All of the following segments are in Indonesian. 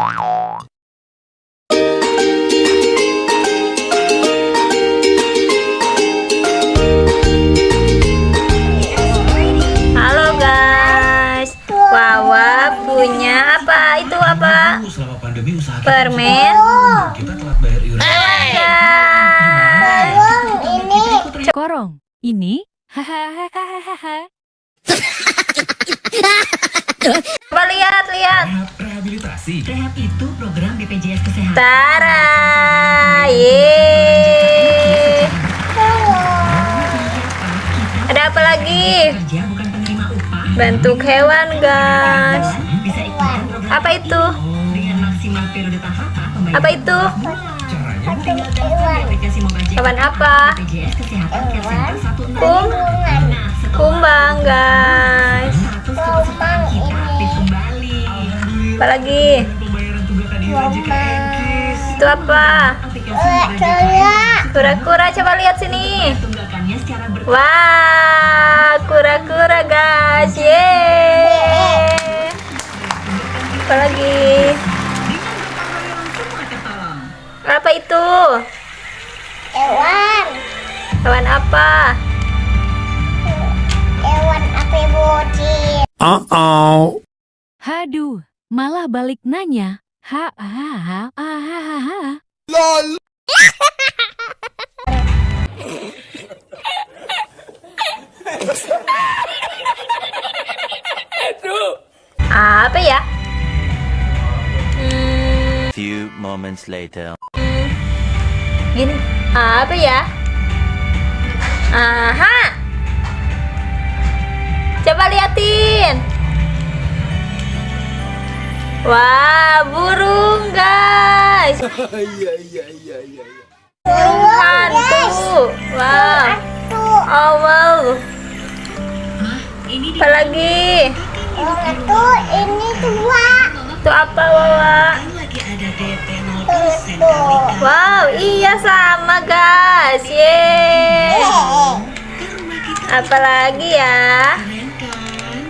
Halo guys, Wawa punya apa? Itu apa? Selama pandemi usaha kita Permen. kita telat bayar iuran. Guys, Korong, ini hahaha. coba lihat lihat. Rehab rehabilitasi. Rehab itu program BPJS Kesehatan. Tara, ye. Ada apa lagi? Kerja bukan penerima upah. Bentuk hewan guys. Apa itu? dengan maksimal periode tahapan pembayaran. Apa itu? Hewan apa? BPJS Kesehatan Care Center 16. Kum, Nah, kumbang guys. Apa lagi? Itu apa? Kura-kura coba lihat sini. tunggakannya secara ber Wah, kura-kura guys. Yeay. Apa lagi? Apa itu? Hewan, Hewan apa? hewan apa bocil? Haduh, malah balik nanya. Ha ha ha ha ha ha ha. Apa ya? Hmm, Few moments later. gini. Apa ya? Aha. Coba liatin. Wah, burung guys. Burung hantu. Wow. Oh wow. Ini Apa lagi? Itu ini dua. Itu apa Wawa? lagi ada DP 0% Tuh. Wow, iya sama guys. Yeay. Apa lagi ya? Kan?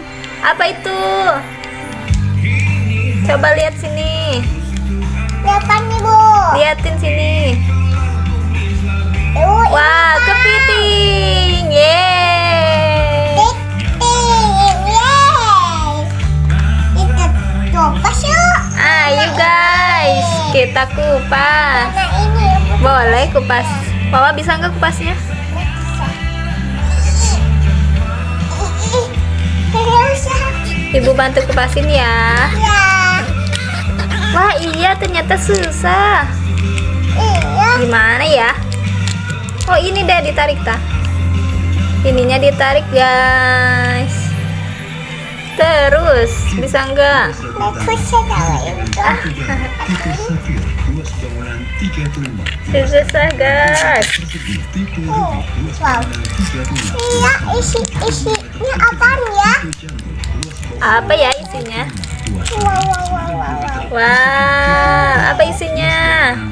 Apa itu? Coba lihat sini. Depan nih bu. Liatin sini. Wah, kepiting. Yeay. titik, yeay. Kita coba yuk. Ayo guys, kita kupas. Nah ini Boleh kupas. Wawa bisa nggak kupasnya? Ibu bantu kupasin ya. Ya, Wah iya ternyata susah. iya. Gimana ya? Oh ini deh ditarik tak? Ininya ditarik guys. Terus bisa nggak? Aku sedang itu. Tipe Safir, luas bangunan 35. Susah guys. Persegi tipe Ruby, luas Wow. bangunan 35. Iya, isi isinya apaan ya? Apa ya isinya? Wow, apa isinya?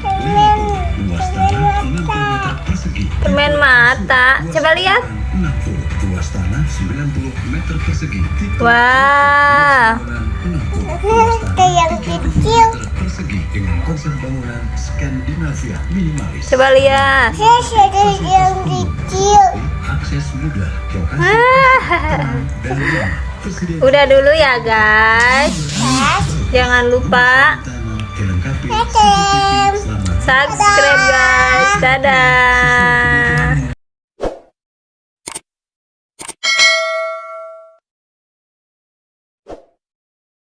Permen, Luas tanah 60 meter persegi. Permen mata. Coba lihat. 60. Luas tanah 90 meter persegi. Tipe Wah. bangunan 60. Kayak yang kecil. dengan konsep bangunan Skandinavia minimalis. Coba lihat. Akses mudah, lokasi dan Udah dulu ya guys. Jangan lupa subscribe guys. Dadah.